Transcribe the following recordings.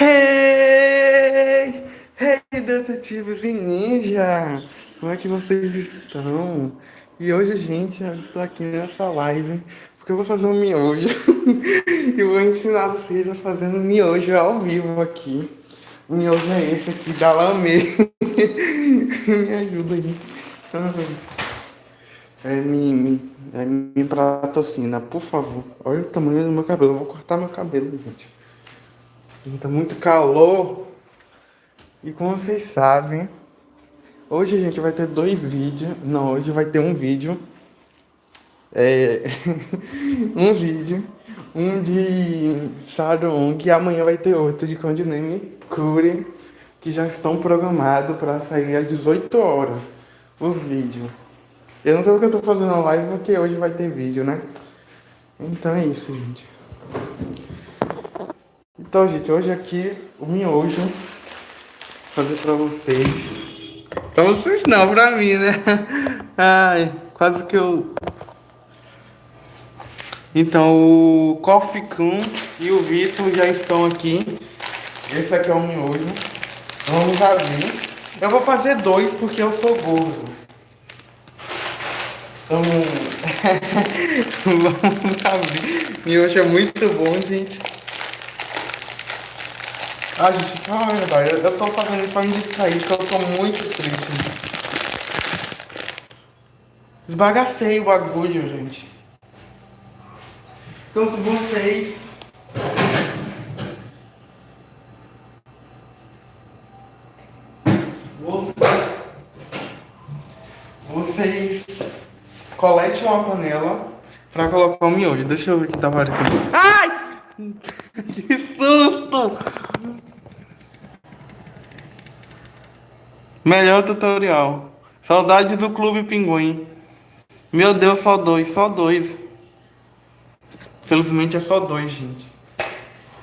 Hey! Hey, detetives e ninja! Como é que vocês estão? E hoje, gente, eu estou aqui nessa live porque eu vou fazer um miojo e vou ensinar vocês a fazer um miojo ao vivo aqui. O miojo é esse aqui da Lamê. me ajuda aí. É me, é me patrocina, por favor. Olha o tamanho do meu cabelo. Eu vou cortar meu cabelo, gente. Tá muito calor. E como vocês sabem, hoje a gente vai ter dois vídeos. Não, hoje vai ter um vídeo. É. um vídeo. Um de Sarong e amanhã vai ter outro de Codename Cure. Que já estão programados para sair às 18 horas. Os vídeos. Eu não sei o que eu tô fazendo na live porque hoje vai ter vídeo, né? Então é isso, gente. Então, gente, hoje aqui o miojo fazer pra vocês. Pra vocês não, pra mim, né? Ai, quase que eu... Então, o Kun e o Vitor já estão aqui. Esse aqui é o miojo. Vamos abrir. Eu vou fazer dois porque eu sou gordo. Então, vamos abrir. Miojo é muito bom, gente. Ah, gente, calma, eu, eu tô fazendo isso pra me distrair, porque eu tô muito triste. Esbagacei o bagulho, gente. Então, se vocês... Vocês colete uma panela pra colocar o miojo. Deixa eu ver o que tá aparecendo. Ai! que susto! Melhor tutorial. Saudade do Clube Pinguim. Meu Deus, só dois, só dois. Felizmente é só dois, gente.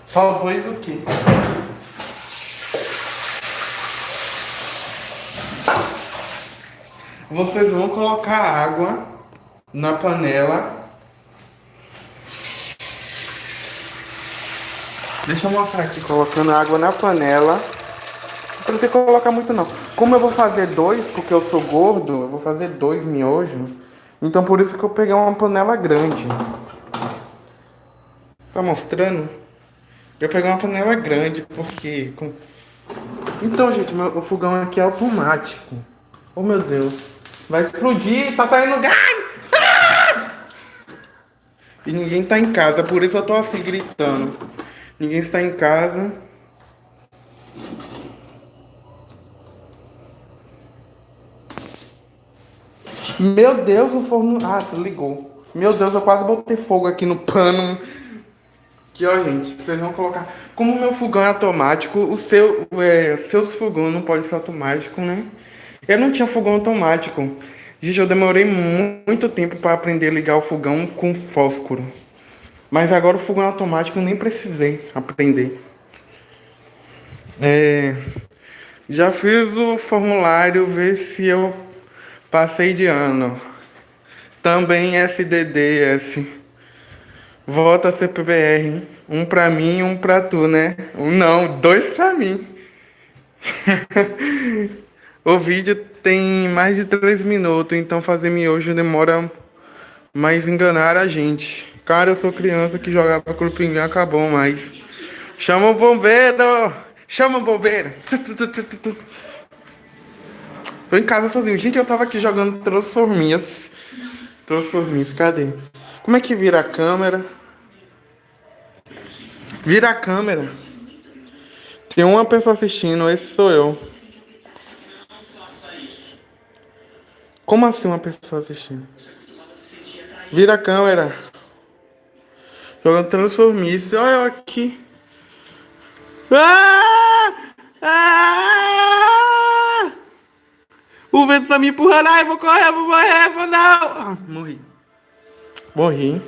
Só dois o quê? Vocês vão colocar água na panela. Deixa eu mostrar aqui, colocando água na panela. Não tem que colocar muito não. Como eu vou fazer dois, porque eu sou gordo, eu vou fazer dois miojos. Então por isso que eu peguei uma panela grande. Tá mostrando? Eu peguei uma panela grande, porque... Então, gente, meu, o fogão aqui é automático. Oh, meu Deus. Vai explodir, tá saindo gás! Ah! E ninguém tá em casa, por isso eu tô assim, gritando. Ninguém está em casa. Meu Deus, o forno... Ah, ligou. Meu Deus, eu quase botei fogo aqui no pano. Aqui, ó, gente, vocês vão colocar... Como meu fogão é automático, o seu, é, seus fogões não pode ser automático, né? Eu não tinha fogão automático. Gente, eu demorei muito tempo para aprender a ligar o fogão com fósforo. Mas agora o fogão automático eu nem precisei aprender. É... Já fiz o formulário ver se eu Passei de ano. Também SDDS. Volta CPBR. Um pra mim um pra tu, né? Não, dois pra mim. o vídeo tem mais de três minutos, então fazer miojo demora mais enganar a gente. Cara, eu sou criança que jogava clubinho acabou mais. Chama o bombeiro! Chama o bombeiro! Tô em casa sozinho. Gente, eu tava aqui jogando Transformias. Transformias, cadê? Como é que vira a câmera? Vira a câmera. Tem uma pessoa assistindo, esse sou eu. Como assim uma pessoa assistindo? Vira a câmera. Jogando Transformice. Olha eu aqui. Ah! Ah! O vento tá me empurrando. Ai, vou correr, vou morrer, vou não. Ah, morri. Morri.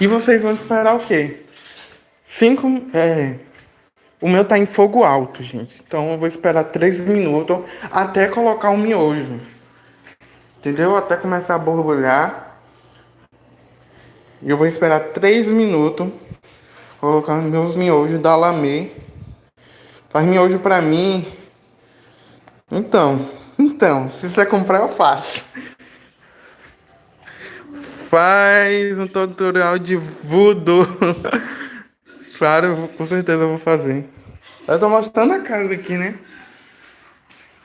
E vocês vão esperar o quê? Cinco... É... O meu tá em fogo alto, gente. Então eu vou esperar três minutos até colocar o miojo. Entendeu? Até começar a borbulhar. E eu vou esperar três minutos. Colocar meus miojos da Lamê. Faz miojo pra mim. Então, então, se você comprar eu faço. Faz um tutorial de voodoo. claro, com certeza eu vou fazer. Eu tô mostrando a casa aqui, né?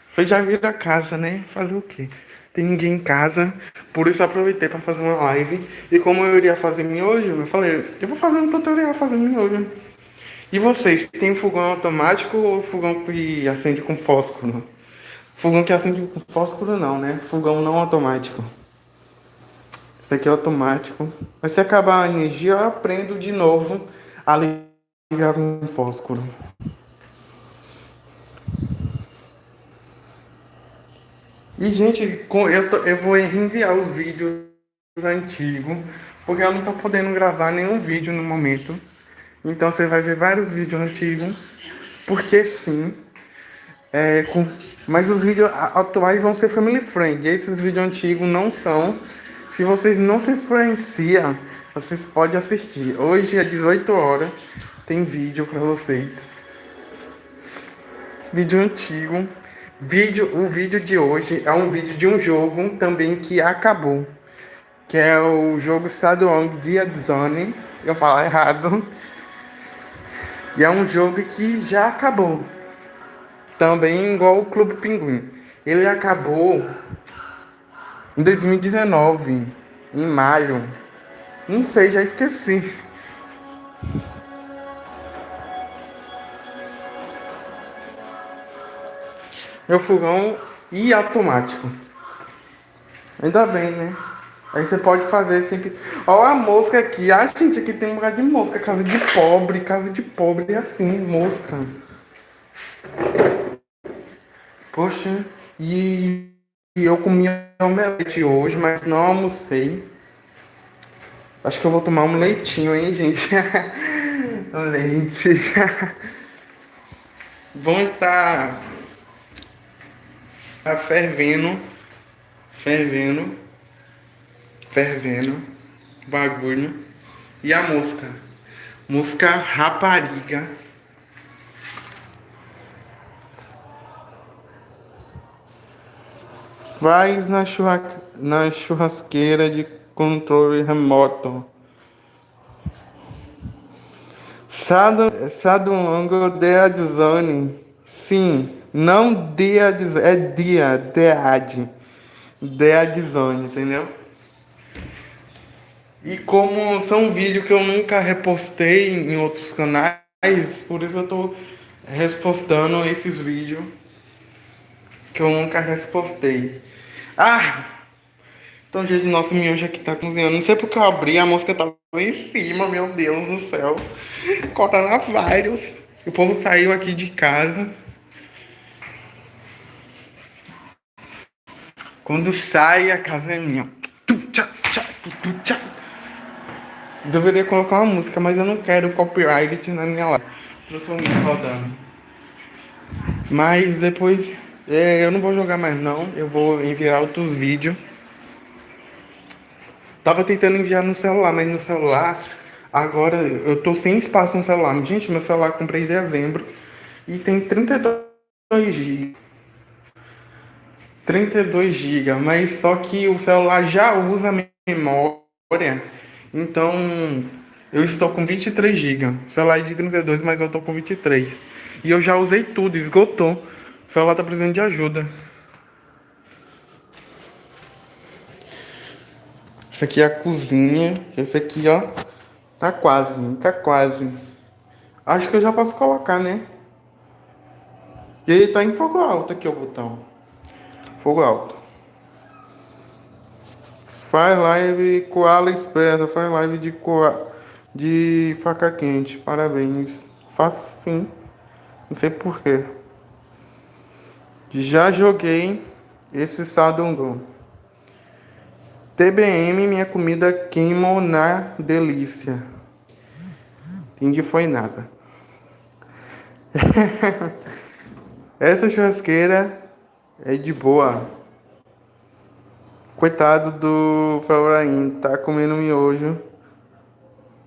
Vocês já viram a casa, né? Fazer o quê? Tem ninguém em casa, por isso eu aproveitei para fazer uma live. E como eu iria fazer miojo, eu falei, eu vou fazer um tutorial fazendo miojo. E vocês, tem fogão automático ou fogão que acende com fósforo? Fogão que acende com fósforo não, né? Fogão não automático. Esse aqui é automático. Mas se acabar a energia, eu aprendo de novo a ligar com fósforo. E, gente, eu, tô, eu vou enviar os vídeos antigos, porque eu não tô podendo gravar nenhum vídeo no momento. Então você vai ver vários vídeos antigos, porque sim. É, com, mas os vídeos atuais vão ser family friend. Esses vídeos antigos não são. Se vocês não se influenciam, vocês podem assistir. Hoje, às 18 horas, tem vídeo para vocês. Vídeo antigo. Vídeo, o vídeo de hoje é um vídeo de um jogo também que acabou. Que é o jogo Sadwong Dia Zone. Eu falo errado. E é um jogo que já acabou. Também igual o Clube Pinguim. Ele acabou em 2019, em maio. Não sei, já esqueci. Meu fogão e automático. Ainda bem, né? Aí você pode fazer sempre. Olha a mosca aqui. Ah, gente, aqui tem um lugar de mosca. Casa de pobre, casa de pobre é assim, mosca. Poxa, e, e eu comi omelete hoje, mas não almocei. Acho que eu vou tomar um leitinho, hein, gente? leite. Vão estar Tá fervendo. Fervendo. Fervendo. Bagulho. E a mosca. Mosca rapariga. Faz na, churra... na churrasqueira de controle remoto. Sadongo de Adzone. Sim. Não dead, é dia, dead. Dead zone, entendeu? E como são vídeos que eu nunca repostei em outros canais, por isso eu tô repostando esses vídeos que eu nunca repostei. Ah! Então, gente, nosso miojo aqui tá cozinhando. Não sei porque eu abri, a mosca tava em cima, meu Deus do céu. Coronavírus. O povo saiu aqui de casa. Quando sai a casa é minha. Deveria colocar uma música, mas eu não quero copyright na minha live. Transformei rodando. Mas depois eu não vou jogar mais não. Eu vou enviar outros vídeos. Tava tentando enviar no celular, mas no celular agora eu tô sem espaço no celular. Gente, meu celular comprei em dezembro e tem 32 GB. 32 GB, mas só que o celular já usa memória, então eu estou com 23 GB. O celular é de 32, mas eu estou com 23. E eu já usei tudo, esgotou. O celular está precisando de ajuda. Esse aqui é a cozinha. Esse aqui, ó, tá quase, tá quase. Acho que eu já posso colocar, né? E ele tá em fogo alto aqui o botão. Fogo alto. Faz live koala esperta, faz live de koala, de faca quente. Parabéns. Faço sim. Não sei porquê. Já joguei esse sadongo. TBM, minha comida queimou na delícia. Entendi foi nada. Essa churrasqueira é de boa. Coitado do Felrain, tá comendo miojo.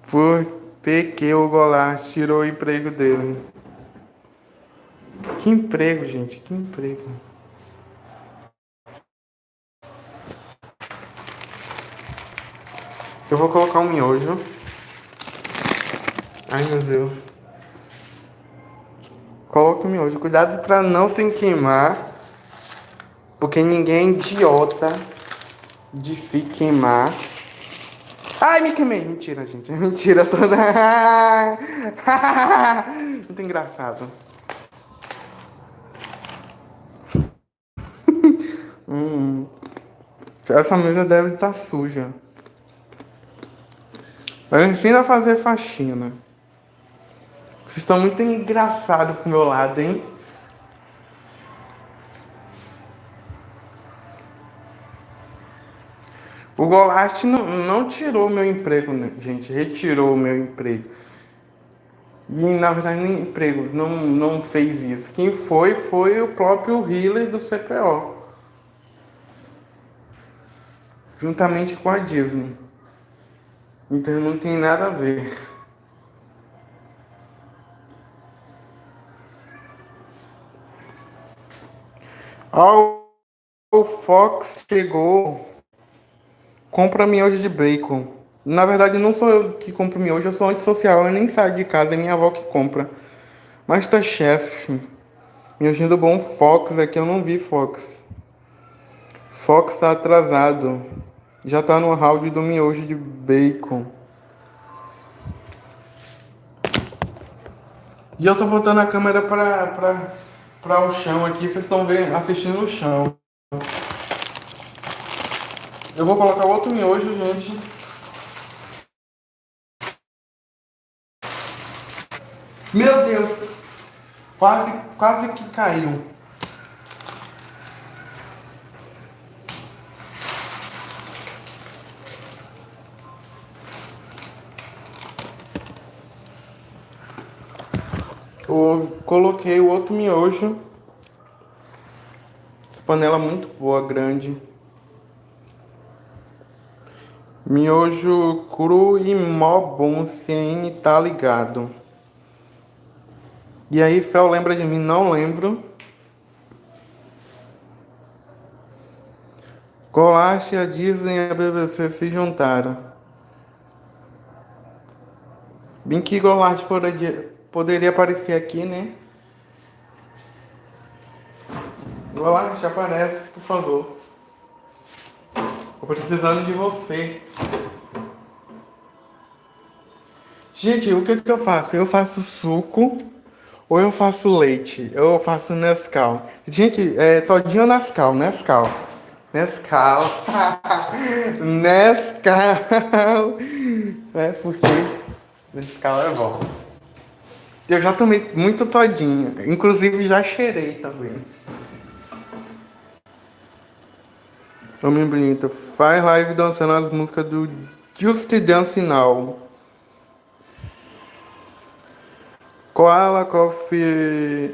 Por PQ o Goulart tirou o emprego dele. Que emprego, gente, que emprego. Eu vou colocar um miojo. Ai, meu Deus. Coloque o miojo. Cuidado para não se queimar. Porque ninguém é idiota de se queimar. Ai, me queimei. Mentira, gente. Mentira toda. Muito engraçado. Hum. Essa mesa deve estar tá suja. Eu ensino a fazer faxina. Vocês estão muito engraçados pro meu lado, hein? O Golast não, não tirou meu emprego, né, gente. Retirou o meu emprego. E na verdade nem emprego, não, não fez isso. Quem foi foi o próprio healer do CPO. Juntamente com a Disney. Então não tem nada a ver. o Fox chegou. Compra miojo de bacon. Na verdade, não sou eu que compro miojo, eu sou antissocial, eu nem saio de casa, é minha avó que compra. Mas tá chefe. Miojinho do bom Fox aqui, eu não vi Fox. Fox tá atrasado. Já tá no round do miojo de bacon. E eu tô botando a câmera pra, pra, pra o chão aqui. Vocês estão vendo, assistindo o chão. Eu vou colocar outro miojo, gente. Meu Deus! Quase, quase que caiu. Eu coloquei o outro miojo. Essa panela muito boa, grande. Miojo cru e mó bom, CN tá ligado. E aí, Fel, lembra de mim? Não lembro. Golache, a Disney e a BBC se juntaram. Bem que Golache poderia, poderia aparecer aqui, né? Golache, aparece, por favor. Tô precisando de você. Gente, o que, que eu faço? Eu faço suco ou eu faço leite? Eu faço Nescau. Gente, é todinho Nescau, Nescau. Nescau. Nescau. É porque Nescau é bom. Eu já tomei muito todinho. Inclusive já cheirei também. Homem bonito. Faz live dançando as músicas do Just Dance Now. Koala Coffee.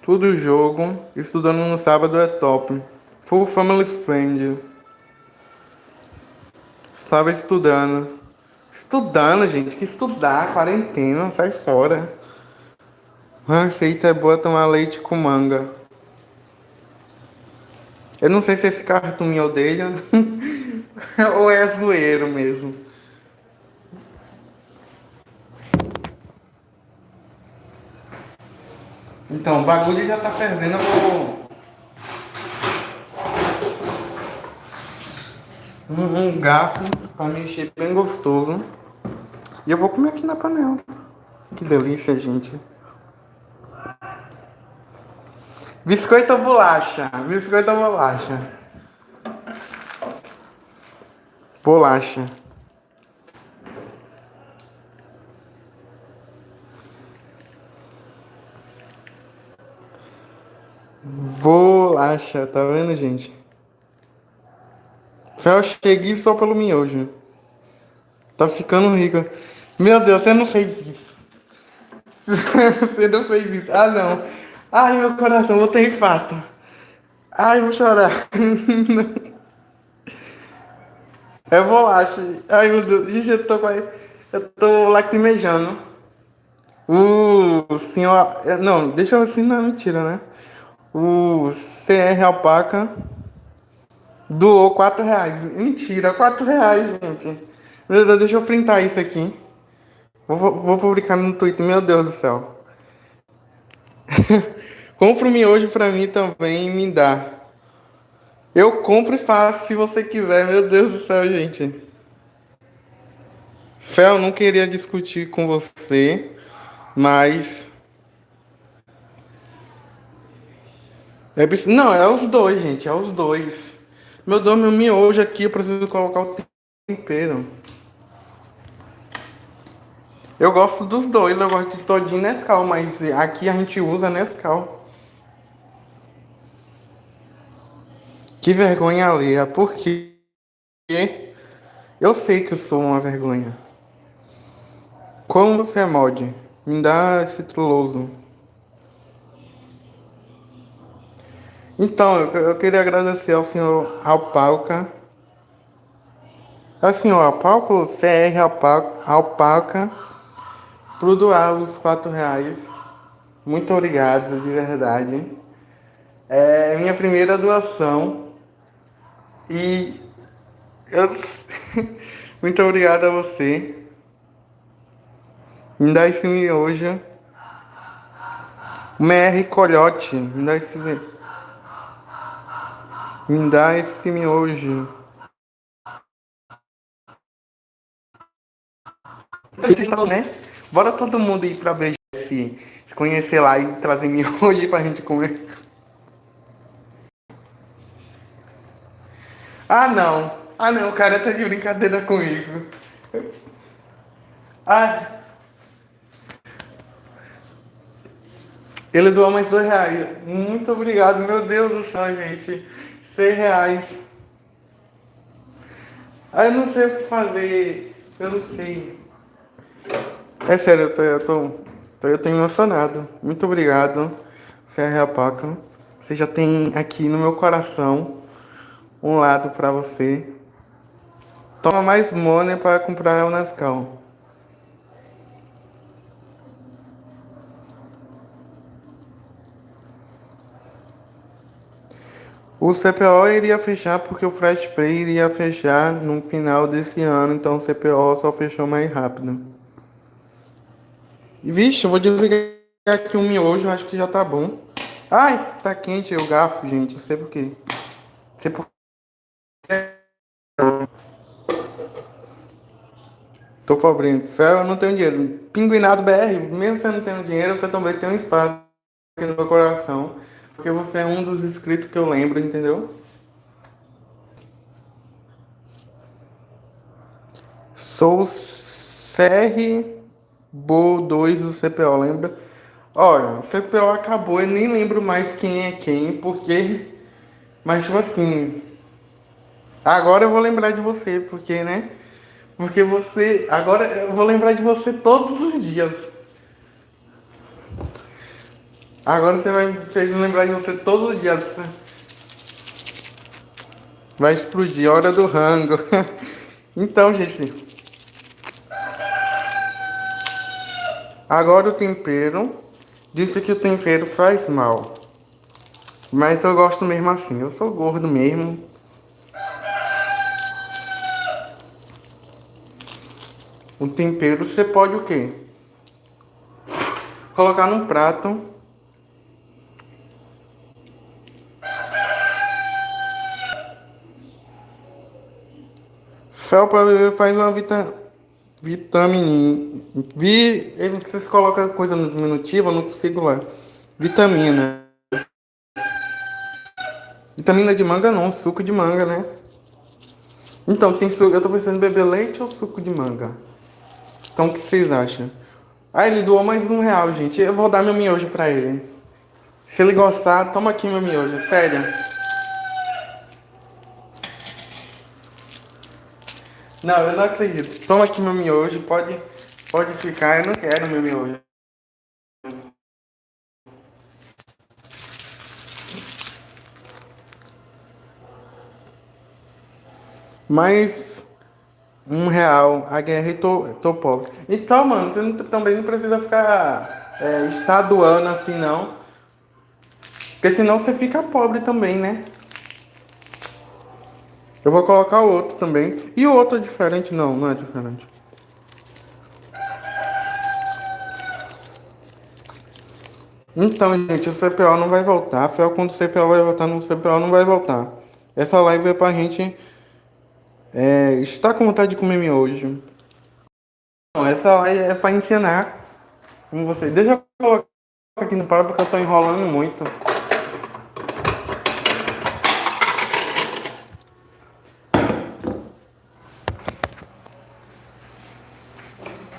Tudo jogo. Estudando no sábado é top. Full Family Friend. Estava estudando. Estudando, gente. Que estudar. Quarentena. Sai fora. Receita é boa tomar leite com manga. Eu não sei se esse cartão me odeia ou é zoeiro mesmo. Então, o bagulho já tá fervendo, eu vou... Um, um garfo pra mexer bem gostoso. E eu vou comer aqui na panela. Que delícia, gente. Biscoito ou bolacha? Biscoito ou bolacha? Bolacha. Bolacha, tá vendo, gente? Fel, cheguei só pelo miojo. Tá ficando rico. Meu Deus, você não fez isso. você não fez isso. Ah, não. Ai, meu coração, vou ter infarto. Ai, vou chorar. É bolacha. Ai, meu Deus. Gente, eu tô quase... Eu tô lacrimejando. O senhor. Não, deixa eu assim, não é mentira, né? O CR Alpaca doou 4 reais. Mentira, 4 reais, gente. Meu Deus, deixa eu printar isso aqui. Vou, vou publicar no Twitter, meu Deus do céu. Compre me hoje pra mim também e me dá. Eu compro e faço se você quiser, meu Deus do céu, gente. Fel, não queria discutir com você, mas. É, não, é os dois, gente, é os dois. Meu Deus, meu miojo aqui, eu preciso colocar o tempero. Eu gosto dos dois, eu gosto de todinho Nescau, mas aqui a gente usa Nescau. Que vergonha alheia, porque eu sei que eu sou uma vergonha. Como você é mod? Me dá esse truloso. Então, eu, eu queria agradecer ao senhor Alpaca. Ao senhor Alpaca, o CR Alpaca, por doar os quatro reais. Muito obrigado, de verdade. É minha primeira doação. E eu... muito obrigado a você. Me dá esse miojo. MR Colhote. Me dá esse. Me dá esse miojo. Então, né? Bora todo mundo ir pra BGS, se conhecer lá e trazer miojo pra gente comer. Ah não! Ah não, o cara tá de brincadeira comigo. Ah, Ele doou mais dois reais. Muito obrigado, meu Deus do céu, gente. Seis reais. Ah, eu não sei o que fazer. Eu não sei. É sério, eu tô, eu tô, eu tô emocionado. Muito obrigado, CR Apaca. Você já tem aqui no meu coração um lado para você. Toma mais money para comprar o Nescau. O CPO iria fechar porque o Flash Play iria fechar no final desse ano, então o CPO só fechou mais rápido. E vixe, eu vou desligar aqui um miojo, acho que já tá bom. Ai, tá quente o garfo, gente, eu sei por quê. Sei por Tô pobre. Eu não tenho dinheiro. Pinguinado BR, mesmo você não tendo dinheiro, você também tem um espaço aqui no meu coração. Porque você é um dos inscritos que eu lembro, entendeu? Sou CR Bo 2 do CPO, lembra? Olha, o CPO acabou, eu nem lembro mais quem é quem, porque. Mas tipo assim. Agora eu vou lembrar de você, porque, né? Porque você. Agora eu vou lembrar de você todos os dias. Agora você vai fez lembrar de você todos os dias. Vai explodir, hora do rango. então, gente. Agora o tempero. Disse que o tempero faz mal. Mas eu gosto mesmo assim. Eu sou gordo mesmo. O tempero você pode o quê? Colocar num prato Fel para beber faz uma vita, vitamina. Vi, vocês colocam coisa no diminutivo, eu não consigo lá. Vitamina. Vitamina de manga não, suco de manga, né? Então, tem suco. Eu tô pensando em beber leite ou suco de manga? Então, o que vocês acham? Ah, ele doou mais um real, gente. Eu vou dar meu miojo pra ele. Se ele gostar, toma aqui meu miojo, sério. Não, eu não acredito. Toma aqui meu miojo, pode, pode ficar. Eu não quero meu miojo. Mas Um real. A guerra e tô, tô pobre. Então, mano, você não, também não precisa ficar é, estaduando assim, não. Porque senão você fica pobre também, né? Eu vou colocar o outro também. E o outro é diferente? Não, não é diferente. Então, gente, o CPO não vai voltar. Fel, quando o CPO vai voltar, no CPO não vai voltar. Essa live é pra gente é, estar com vontade de comer miojo. Não, essa live é pra ensinar como você. Deixa eu colocar aqui no par porque eu tô enrolando muito.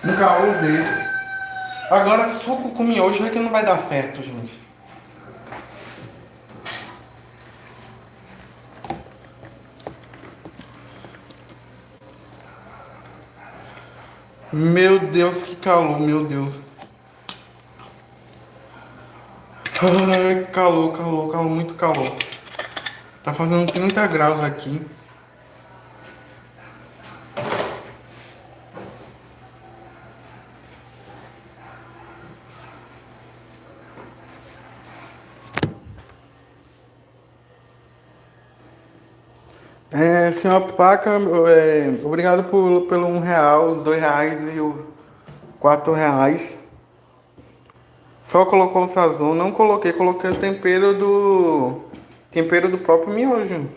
Um caô desse. Agora suco com miojo é que não vai dar certo, gente. Meu Deus, que calor, meu Deus. Ai, calor, calor, calor, muito calor. Tá fazendo 30 graus aqui. É, senhor Paca, é, obrigado por, pelo um real, os dois reais e os quatro reais. Só colocou o sazon, não coloquei, coloquei o tempero do tempero do próprio miojo.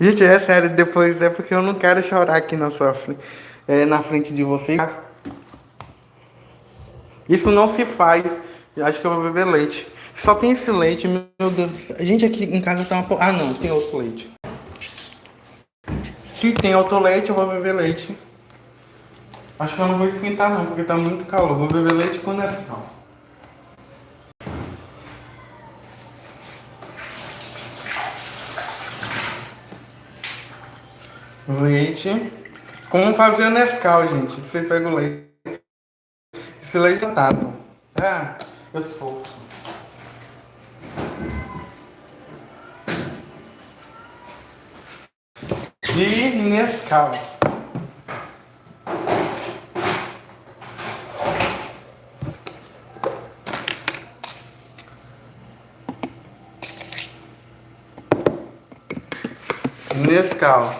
Gente, é sério, depois é porque eu não quero chorar aqui na sua é, na frente de vocês. Isso não se faz. Acho que eu vou beber leite. Só tem esse leite, meu Deus. A gente aqui em casa tá uma... Ah, não, tem outro leite. Se tem outro leite, eu vou beber leite. Acho que eu não vou esquentar não, porque tá muito calor. Vou beber leite com Nescau. Leite. Como fazer Nescau, gente? Você pega o leite. Esse leite é tado. Ah, eu sou. De Nescau. Nescau.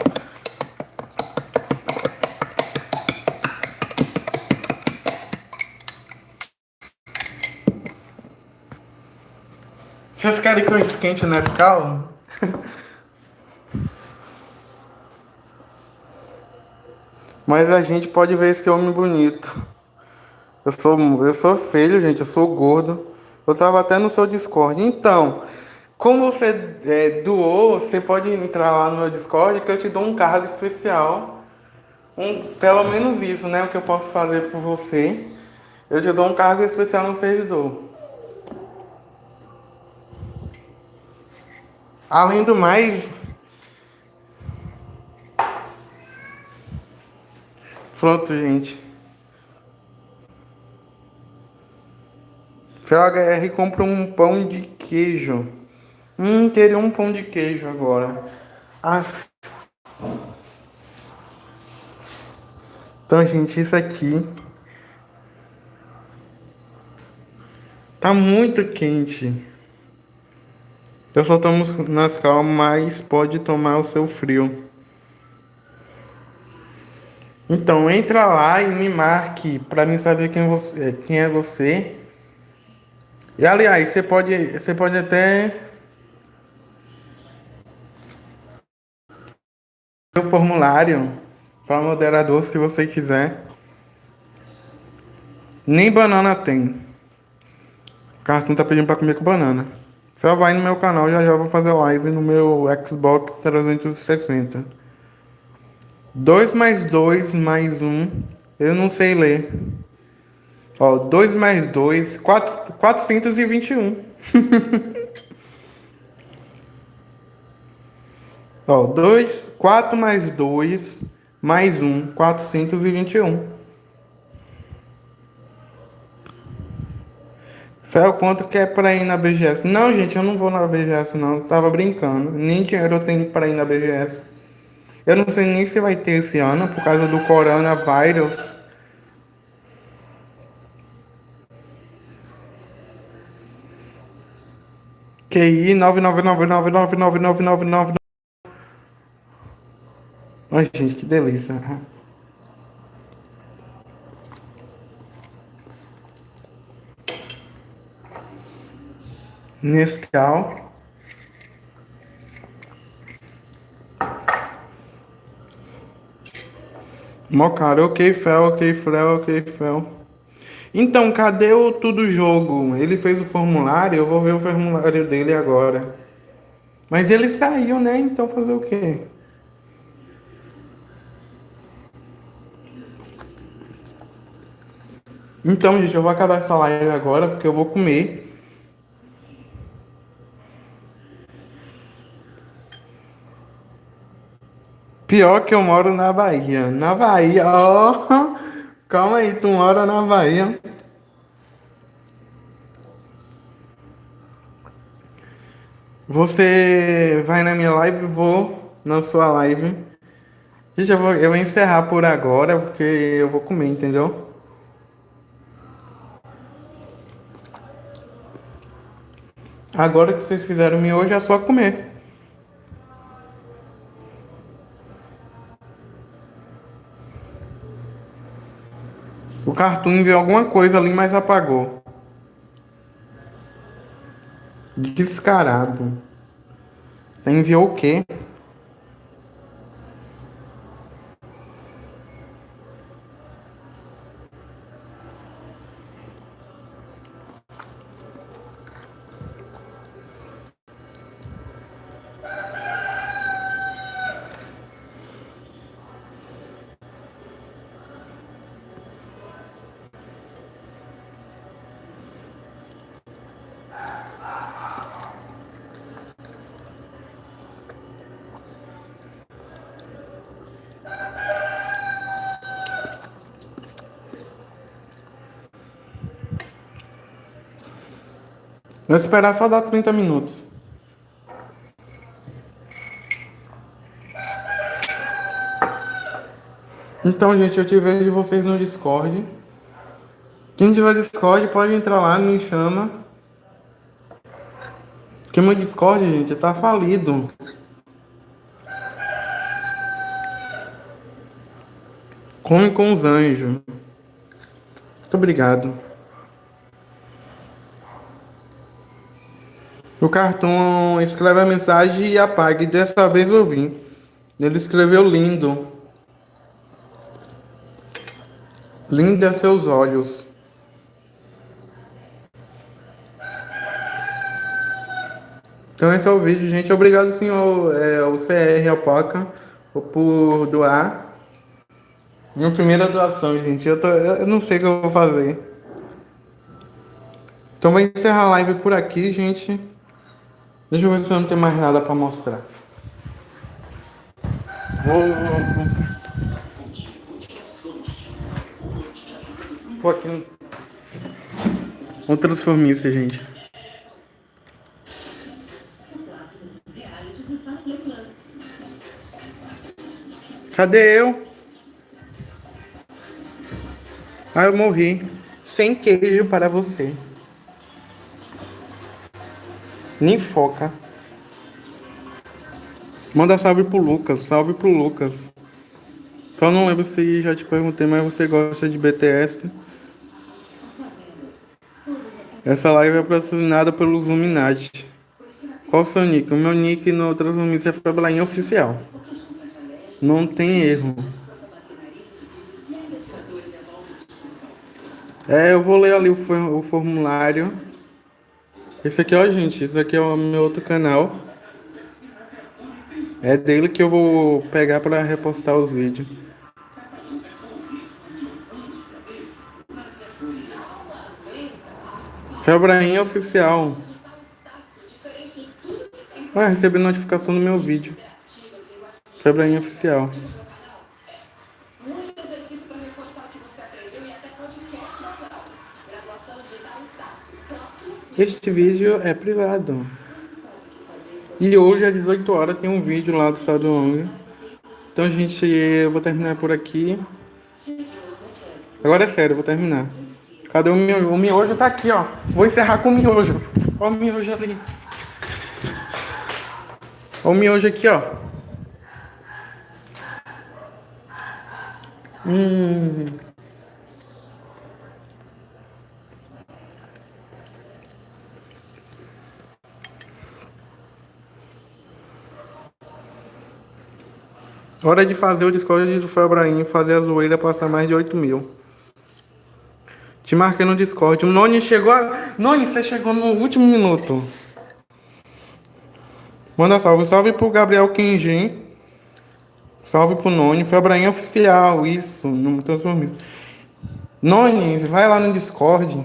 Vocês querem que eu esquente o Nescau? Mas a gente pode ver esse homem bonito. Eu sou, eu sou feio, gente, eu sou gordo. Eu tava até no seu Discord. Então, como você é, doou, você pode entrar lá no meu Discord que eu te dou um cargo especial. Um, pelo menos isso, né? O que eu posso fazer por você. Eu te dou um cargo especial no servidor. Além do mais, Pronto, gente. FHR compra um pão de queijo. Hum, teria um pão de queijo agora. Ah. Então, gente, isso aqui tá muito quente. Eu só tomo nas calmas, mas pode tomar o seu frio. Então entra lá e me marque para mim saber quem, você, quem é você. E aliás, você pode, você pode até o formulário para moderador se você quiser. Nem banana tem. O cartão tá pedindo para comer com banana. Só vai no meu canal, já já vou fazer live no meu Xbox 360. 2 mais 2 mais 1. Eu não sei ler. Ó, 2 mais 2, 4, 421. Ó, 2, 4 mais 2 mais 1, 421. Fel, quanto que é pra ir na BGS? Não, gente, eu não vou na BGS, não. Tava brincando. Nem dinheiro eu tenho pra ir na BGS. Eu não sei nem se vai ter esse ano por causa do coronavírus. QI 999999999. Ai, gente, que delícia. Nescau. Mocara, ok, Fel, ok, Fel, ok, Fel. Então, cadê o Tudo Jogo? Ele fez o formulário, eu vou ver o formulário dele agora. Mas ele saiu, né? Então fazer o quê? Então, gente, eu vou acabar essa live agora porque eu vou comer. Pior que eu moro na Bahia. Na Bahia, ó. Oh, calma aí, tu mora na Bahia. Você vai na minha live, vou na sua live. Gente, eu vou, eu vou encerrar por agora, porque eu vou comer, entendeu? Agora que vocês fizeram miojo, é só comer. O Cartoon enviou alguma coisa ali, mas apagou. Descarado. Enviou o quê? Vou esperar só dar 30 minutos. Então, gente, eu te vejo vocês no Discord. Quem tiver Discord pode entrar lá, me chama. Porque meu Discord, gente, tá falido. Come com os anjos. Muito obrigado. O cartão escreve a mensagem e apaga. E dessa vez eu vim. Ele escreveu lindo. É seus olhos. Então esse é o vídeo, gente. Obrigado, senhor, é, o CR Alpaca, por doar. Minha primeira doação, gente. Eu, tô, eu não sei o que eu vou fazer. Então vou encerrar a live por aqui, gente. Deixa eu ver se eu não tenho mais nada para mostrar. Vou, vou, aqui no... Vou isso, gente. Cadê eu? Ah, eu morri. Sem queijo para você. Nem foca. Manda salve pro Lucas. Salve pro Lucas. Só não lembro se já te perguntei, mas você gosta de BTS? Essa live é patrocinada pelos Illuminati. Qual o seu nick? O meu nick no Transformice é Fablainha Oficial. Não tem erro. É, eu vou ler ali o formulário. Esse aqui, ó, gente, esse aqui é o meu outro canal. É dele que eu vou pegar para repostar os vídeos. Febrainha oficial. Vai receber notificação no meu vídeo. Febrainha oficial. Este vídeo é privado. E hoje às 18 horas tem um vídeo lá do Estado Long. Então, gente, eu vou terminar por aqui. Agora é sério, eu vou terminar. Cadê o miojo? O miojo tá aqui, ó. Vou encerrar com o miojo. Ó o miojo ali. Ó o miojo aqui, ó. Hum. Hora de fazer o Discord do Febraim fazer a zoeira passar mais de 8 mil. Te marquei no Discord. O Noni chegou. A... Noni, você chegou no último minuto. Manda salve. Salve pro Gabriel Kenjin. Salve pro Noni. Febraim oficial. Isso. Não me transformei. Noni, vai lá no Discord.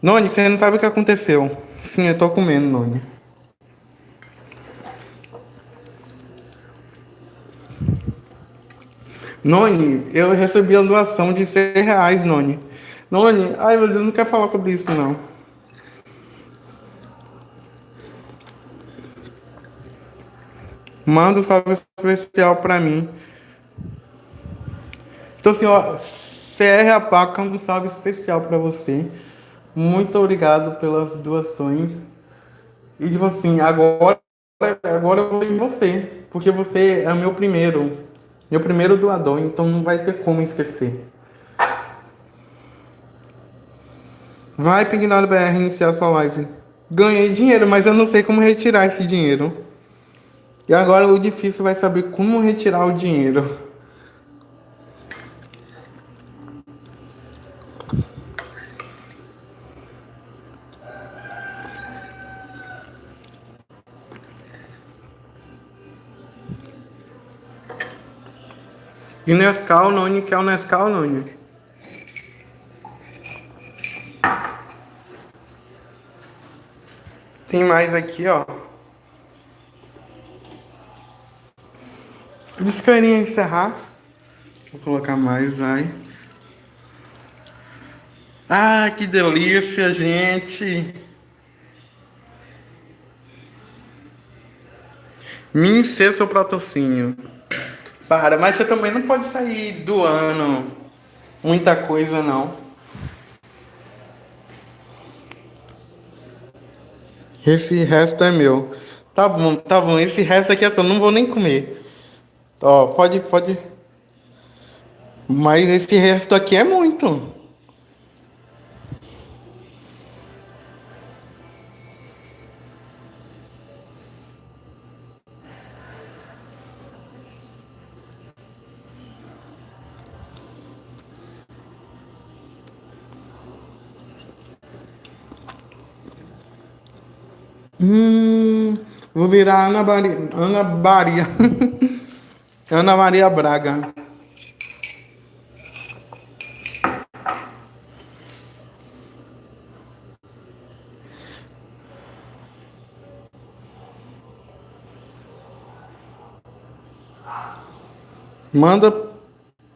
Noni, você não sabe o que aconteceu. Sim, eu tô comendo, Noni. Noni, eu recebi a doação de 100 reais, Noni. Noni, ai meu Deus, não quero falar sobre isso não. Manda um salve especial pra mim. Então ó, CR Apaca, um salve especial pra você. Muito obrigado pelas doações. E tipo assim, agora, agora eu vou em você. Porque você é o meu primeiro. Meu primeiro doador, então não vai ter como esquecer. Vai, Pignado BR, iniciar sua live. Ganhei dinheiro, mas eu não sei como retirar esse dinheiro. E agora o difícil vai saber como retirar o dinheiro. Nescau, Noni, que é o Nescau, Noni? Tem mais aqui, ó. Eles querem encerrar. Vou colocar mais, vai. Ah, que delícia, gente. Me encher seu patrocínio. Para, mas você também não pode sair doando muita coisa, não. Esse resto é meu. Tá bom, tá bom. Esse resto aqui é só, não vou nem comer. Ó, pode, pode. Mas esse resto aqui é muito. Hum, vou virar Ana Maria. Ana Maria. Ana Maria Braga. Manda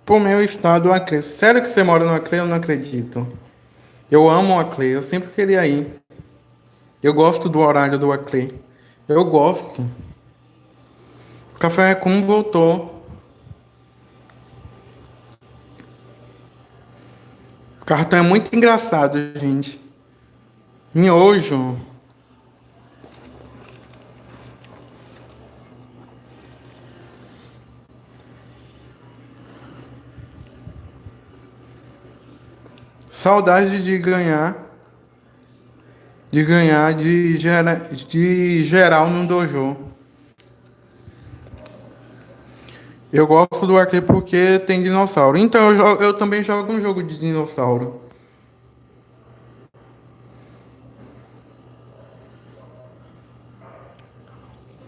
pro meu estado o Acre. Sério que você mora no Acre? Eu não acredito. Eu amo o Acre. Eu sempre queria ir. Eu gosto do horário do Acre. Eu gosto. O café como voltou. O cartão é muito engraçado, gente. Miojo. Saudade de ganhar de ganhar de, gera, de geral no dojo. Eu gosto do arcade porque tem dinossauro. Então eu, jogo, eu também jogo um jogo de dinossauro.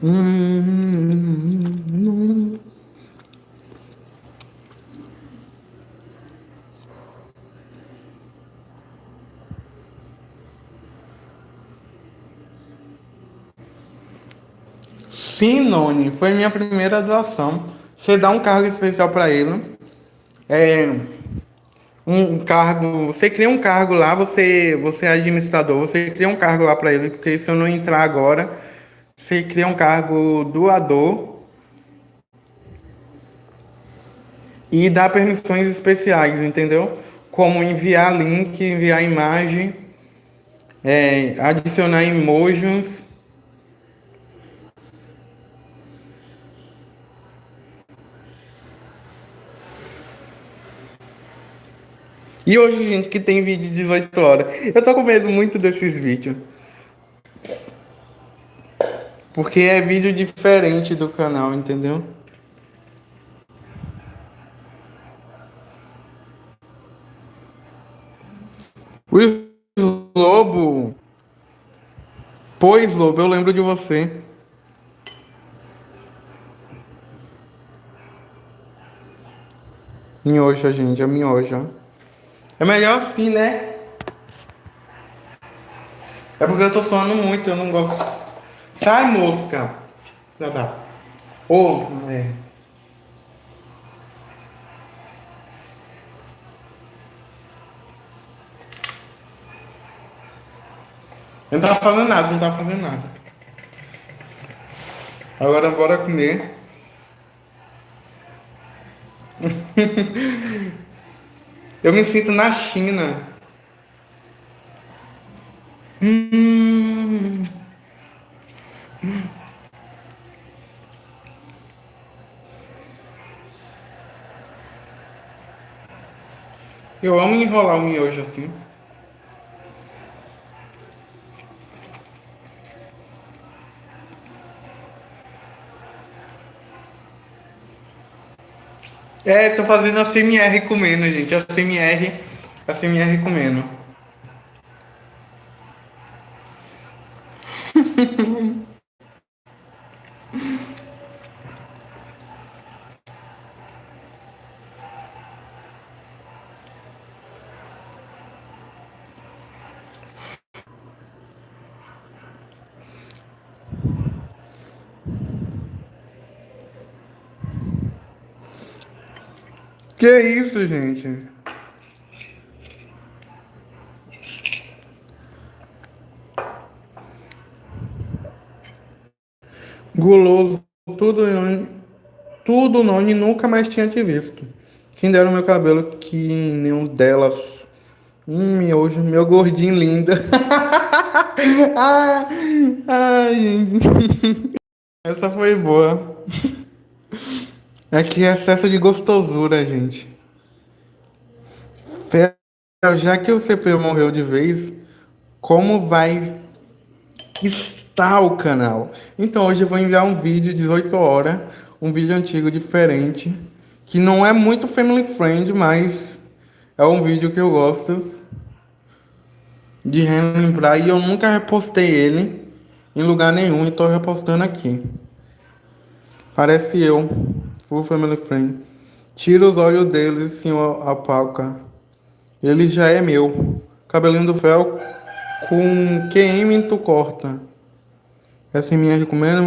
Hum, Sim, Noni, foi minha primeira doação. Você dá um cargo especial para ele. É, um cargo, você cria um cargo lá, você, você é administrador, você cria um cargo lá para ele, porque se eu não entrar agora, você cria um cargo doador e dá permissões especiais, entendeu? Como enviar link, enviar imagem, é, adicionar emojis. E hoje, gente, que tem vídeo de 18 horas. Eu tô com medo muito desses vídeos. Porque é vídeo diferente do canal, entendeu? O Lobo. Pois, Lobo, eu lembro de você. Minhoja, gente, é minhoja. É melhor assim, né? É porque eu tô suando muito, eu não gosto. Sai, mosca! Já dá. Ô, oh, é. Eu não tava fazendo nada, não tava fazendo nada. Agora bora comer. Eu me sinto na China. Hum. Eu amo enrolar o miojo assim. É, tô fazendo a CMR comendo, gente. A CMR, a CMR comendo. Que isso, gente? Guloso, tudo, tudo Noni nunca mais tinha te visto. Quem dera o meu cabelo que nenhum delas. Hum, miojo, meu gordinho lindo. ah, ai, gente. Essa foi boa. É que é excesso de gostosura, gente. Já que o CPU morreu de vez, como vai estar o canal? Então hoje eu vou enviar um vídeo de 18 horas, um vídeo antigo diferente, que não é muito family friend, mas é um vídeo que eu gosto de relembrar e eu nunca repostei ele em lugar nenhum e tô repostando aqui. Parece eu. Full Family Friend. Tira os olhos deles, senhor Apalca. Ele já é meu. Cabelinho do fel com QM tu corta. Essa é minha recomenda.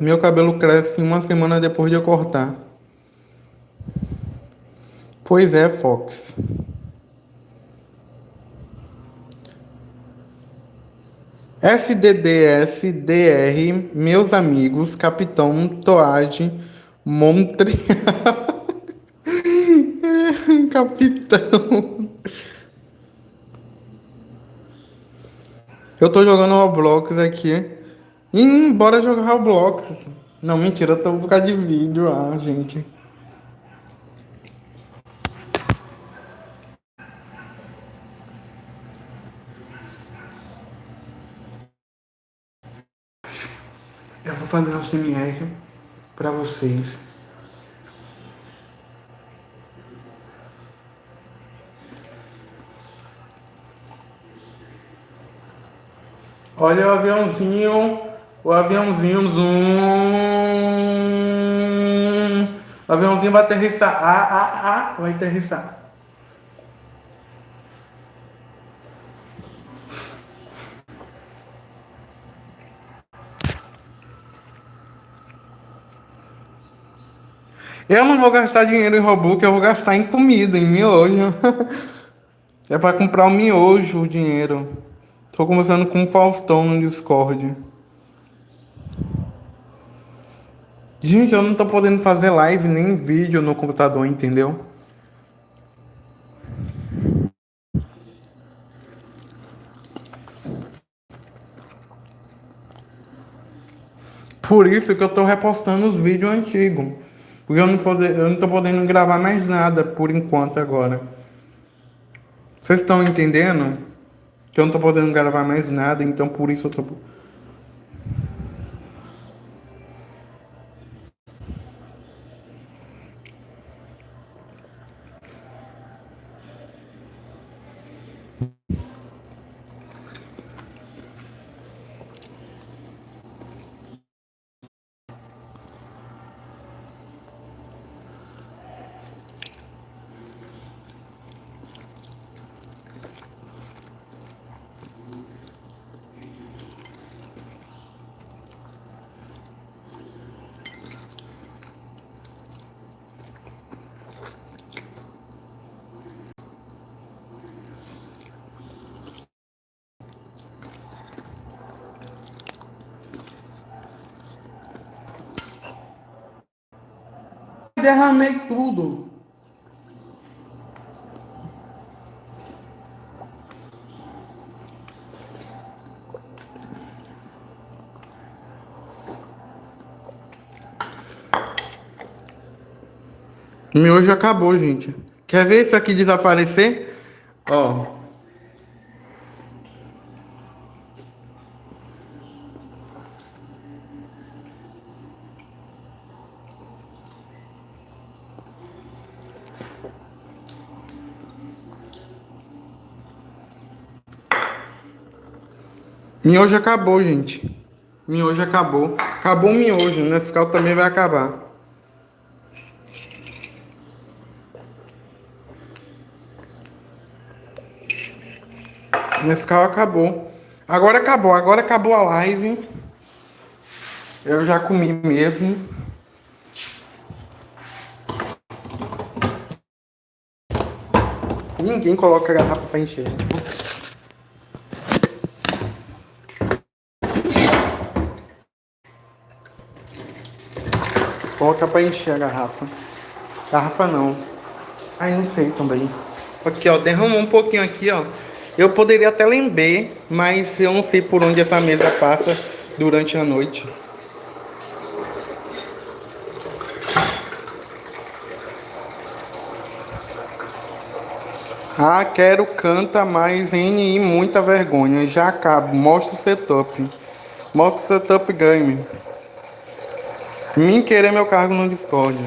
Meu cabelo cresce uma semana depois de eu cortar. Pois é, Fox. FDDS-DR, meus amigos, Capitão Toage, Montreal. Capitão. Eu tô jogando Roblox aqui. E bora jogar Roblox. Não, mentira, eu tô por causa de vídeo, ah, gente. Eu vou fazer um CMR para vocês. Olha o aviãozinho, o aviãozinho zoom. O aviãozinho vai aterrissar. Ah, ah, ah, vai aterrissar. Eu não vou gastar dinheiro em Robux, eu vou gastar em comida, em miojo. É pra comprar o miojo, o dinheiro. Tô conversando com o Faustão no Discord. Gente, eu não tô podendo fazer live nem vídeo no computador, entendeu? Por isso que eu tô repostando os vídeos antigos. Porque eu não, pode, eu não tô podendo gravar mais nada por enquanto agora. Vocês estão entendendo? Que eu não tô podendo gravar mais nada, então por isso eu tô. Derramei tudo. Meu hoje acabou, gente. Quer ver isso aqui desaparecer? Ó. Miojo acabou, gente. Miojo acabou. Acabou o miojo. Nesse carro também vai acabar. Nesse carro acabou. Agora acabou. Agora acabou a live. Eu já comi mesmo. Ninguém coloca a garrafa pra encher. Coloca pra encher a garrafa. Garrafa não. Ai, não sei também. Aqui, ó. Derramou um pouquinho aqui, ó. Eu poderia até lembrar, mas eu não sei por onde essa mesa passa durante a noite. Ah, quero canta mais NI, muita vergonha. Já acabo. Mostra o setup. Mostra o setup game. Mim querer meu cargo no Discord.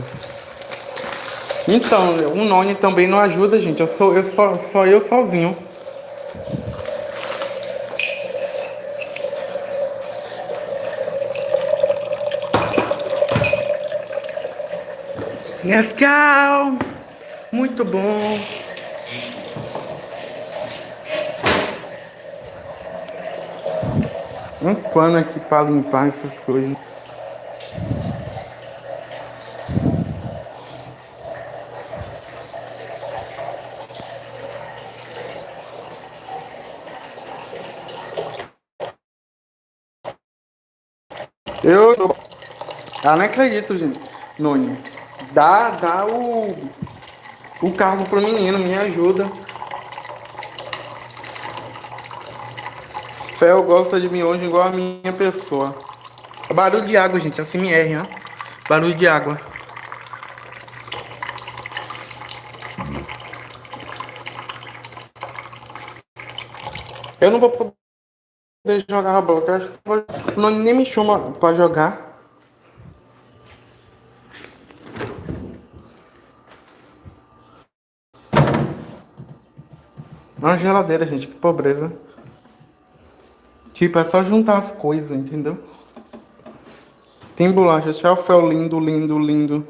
Então, o Noni também não ajuda, gente. Eu sou eu só, só eu sozinho. Nescau! Muito bom! Um pano aqui para limpar essas coisas. Eu. Ah, não acredito, gente. Noni. Dá, dá o. O cargo pro menino, me ajuda. Fel gosta de mim hoje igual a minha pessoa. Barulho de água, gente. Assim me hein? Barulho de água. Eu não vou poder jogar Roblox. Acho que não, nem me chama pra jogar. Uma geladeira, gente, que pobreza. Tipo, é só juntar as coisas, entendeu? Tem bolacha, Shelfel lindo, lindo, lindo.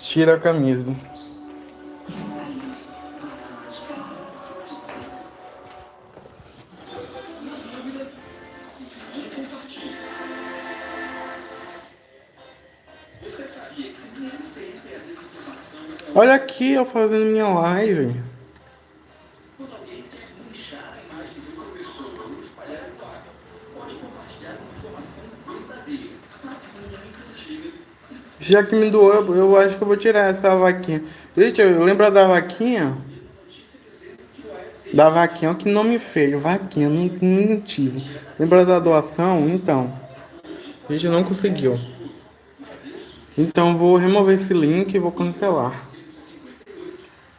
Tira a camisa. Olha aqui, eu fazendo minha live. Já que me doou, eu acho que eu vou tirar essa vaquinha. Gente, lembra da vaquinha? Da vaquinha, que nome feio, vaquinha, não, tive. Lembra da doação? Então. A gente não conseguiu. Então vou remover esse link e vou cancelar.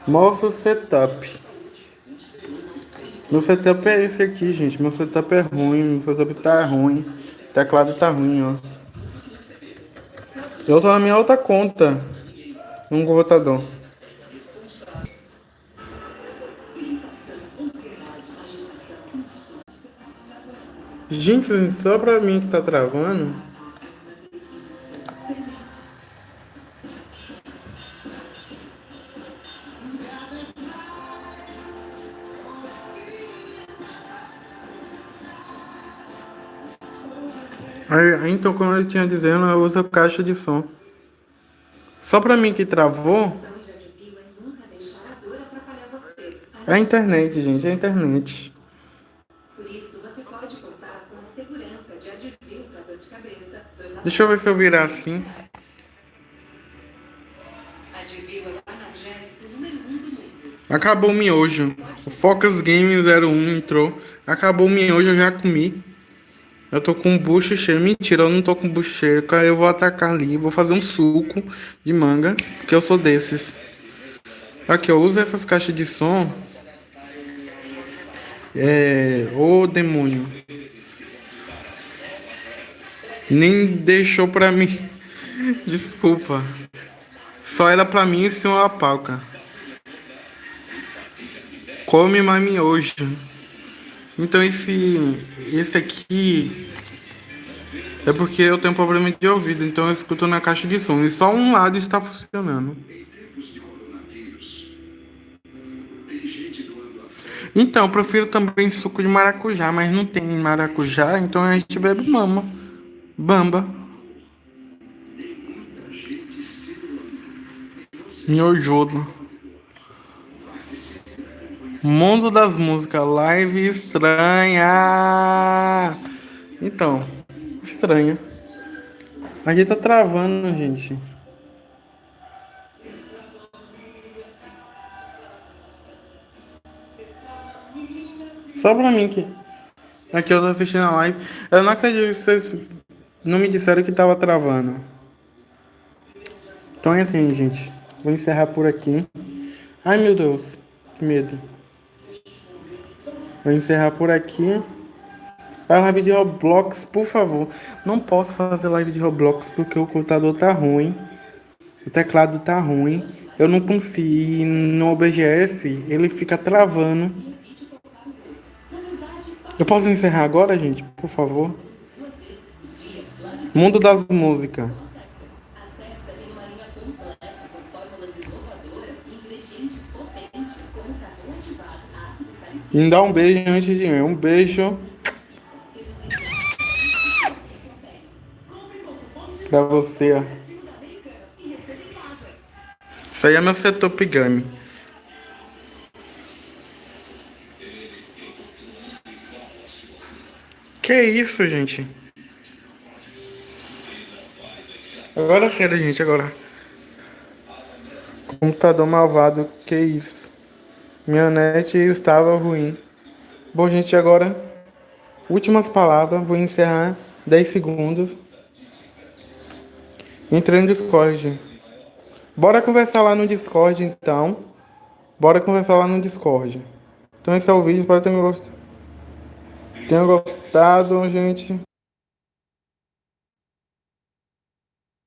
Mostra o setup. Meu setup é esse aqui, gente. Meu setup é ruim, meu setup tá ruim. O teclado tá ruim, ó. Eu tô na minha outra conta. Um computador. Gente, só pra mim que tá travando. Aí, então, como eu tinha dizendo, eu uso caixa de som. Só pra mim que travou. É a internet, gente, é a internet. Deixa eu ver se eu virar assim. Acabou o miojo. O Focus Game 01 entrou. Acabou o miojo, eu já comi. Eu tô com o bucho cheio. Mentira, eu não tô com o bucho cheio. Eu vou atacar ali. Vou fazer um suco de manga. Porque eu sou desses. Aqui, eu uso essas caixas de som. É. Ô demônio. Nem deixou pra mim. Desculpa. Só era pra mim e senhor Apalca. Come mais miojo. Então esse esse aqui é porque eu tenho problema de ouvido, então eu escuto na caixa de som e só um lado está funcionando. Então, eu prefiro também suco de maracujá, mas não tem maracujá, então a gente bebe mama. Bamba. Miojodo. Mundo das músicas, live estranha. Então, estranha. Aqui tá travando, gente. Só pra mim que. Aqui eu tô assistindo a live. Eu não acredito que vocês não me disseram que tava travando. Então é assim, gente. Vou encerrar por aqui. Ai meu Deus, que medo. Vou encerrar por aqui. A live de Roblox, por favor. Não posso fazer live de Roblox porque o computador tá ruim. O teclado tá ruim. Eu não consigo. No OBS ele fica travando. Eu posso encerrar agora, gente? Por favor. Mundo das músicas. Me dá um beijo antes de ir. Um beijo. Pra você. Isso aí é meu setup game. Que isso, gente? Agora sério, gente, agora. Computador malvado, que isso? Minha net estava ruim. Bom, gente, agora, últimas palavras. Vou encerrar 10 segundos. Entrei no Discord. Bora conversar lá no Discord, então. Bora conversar lá no Discord. Então esse é o vídeo. Espero que tenham gostado. Tenham gostado, gente.